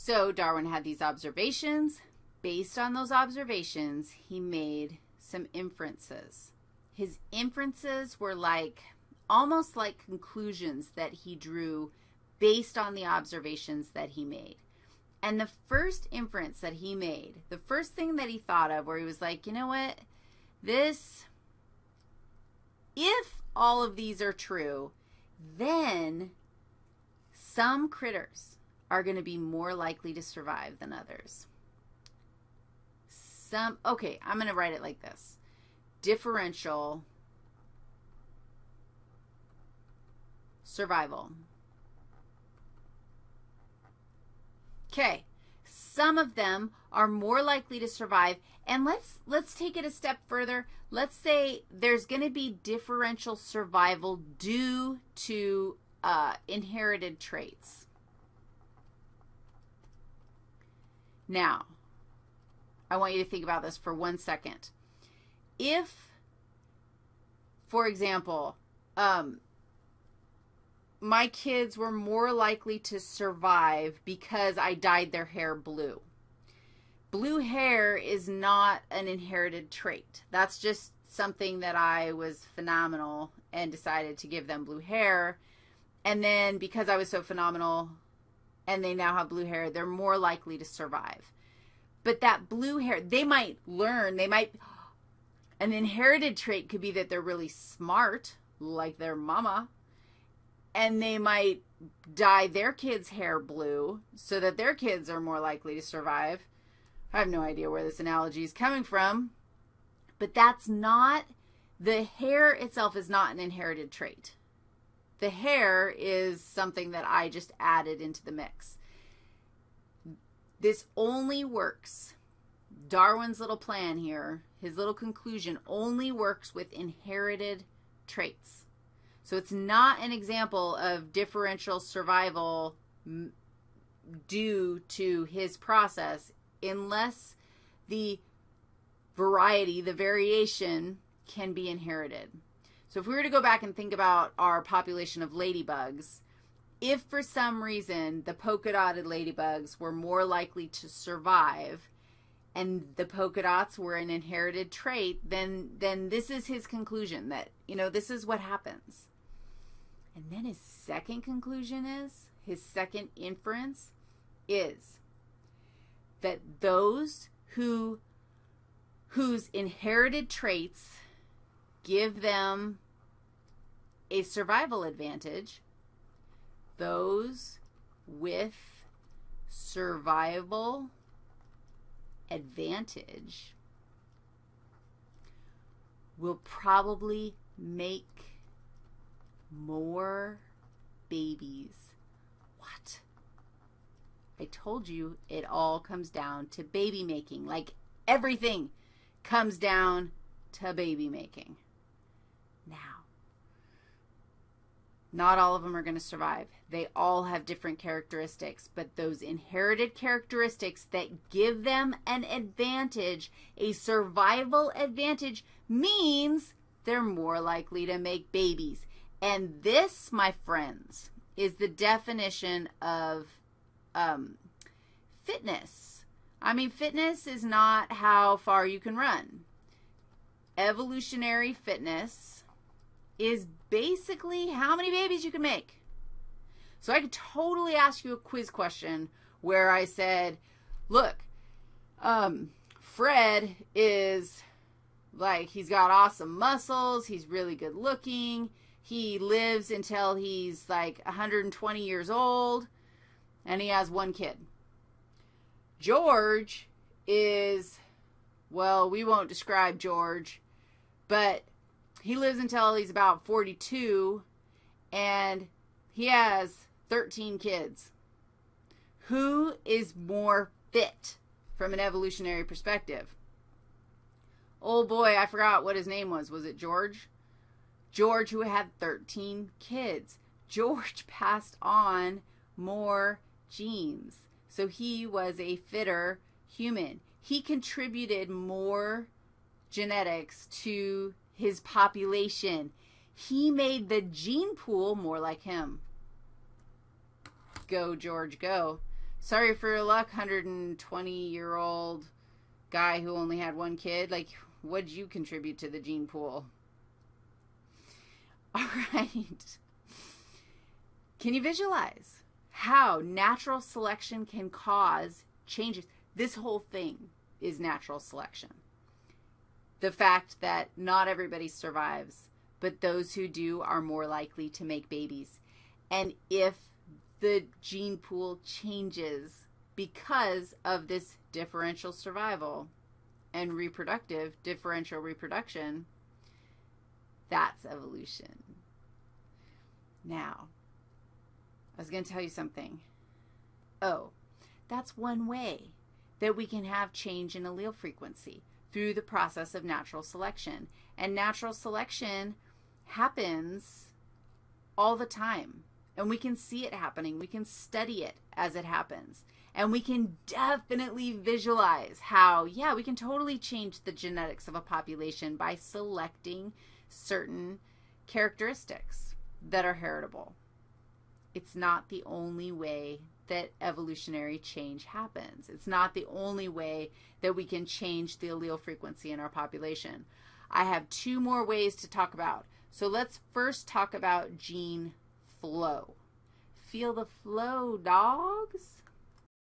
So Darwin had these observations. Based on those observations, he made some inferences. His inferences were like almost like conclusions that he drew based on the observations that he made. And the first inference that he made, the first thing that he thought of where he was like, you know what, this, if all of these are true, then some critters are going to be more likely to survive than others. Some, okay, I'm going to write it like this. Differential survival. Okay, some of them are more likely to survive. And let's let's take it a step further. Let's say there's going to be differential survival due to uh, inherited traits. Now, I want you to think about this for one second. If, for example, um, my kids were more likely to survive because I dyed their hair blue. Blue hair is not an inherited trait. That's just something that I was phenomenal and decided to give them blue hair. And then because I was so phenomenal, and they now have blue hair, they're more likely to survive. But that blue hair, they might learn, they might, an inherited trait could be that they're really smart, like their mama, and they might dye their kids' hair blue so that their kids are more likely to survive. I have no idea where this analogy is coming from, but that's not, the hair itself is not an inherited trait. The hair is something that I just added into the mix. This only works. Darwin's little plan here, his little conclusion, only works with inherited traits. So it's not an example of differential survival due to his process unless the variety, the variation, can be inherited. So if we were to go back and think about our population of ladybugs, if for some reason the polka dotted ladybugs were more likely to survive and the polka dots were an inherited trait, then then this is his conclusion that, you know, this is what happens. And then his second conclusion is, his second inference is that those who whose inherited traits give them a survival advantage. Those with survival advantage will probably make more babies. What? I told you it all comes down to baby making. Like everything comes down to baby making. Now, not all of them are going to survive. They all have different characteristics, but those inherited characteristics that give them an advantage, a survival advantage, means they're more likely to make babies. And this, my friends, is the definition of um, fitness. I mean, fitness is not how far you can run. Evolutionary fitness is basically how many babies you can make. So I could totally ask you a quiz question where I said, look, um, Fred is like, he's got awesome muscles. He's really good looking. He lives until he's like 120 years old and he has one kid. George is, well, we won't describe George, but he lives until he's about 42 and he has 13 kids. Who is more fit from an evolutionary perspective? Oh boy, I forgot what his name was. Was it George? George, who had 13 kids. George passed on more genes. So he was a fitter human. He contributed more genetics to his population. He made the gene pool more like him. Go, George, go. sorry for your luck, 120 year old guy who only had one kid. Like, what'd you contribute to the gene pool? All right. Can you visualize how natural selection can cause changes? This whole thing is natural selection. The fact that not everybody survives, but those who do are more likely to make babies. And if the gene pool changes because of this differential survival and reproductive differential reproduction, that's evolution. Now, I was going to tell you something. Oh, that's one way that we can have change in allele frequency through the process of natural selection. And natural selection happens all the time. And we can see it happening. We can study it as it happens. And we can definitely visualize how, yeah, we can totally change the genetics of a population by selecting certain characteristics that are heritable. It's not the only way that evolutionary change happens. It's not the only way that we can change the allele frequency in our population. I have two more ways to talk about. So let's first talk about gene flow. Feel the flow, dogs.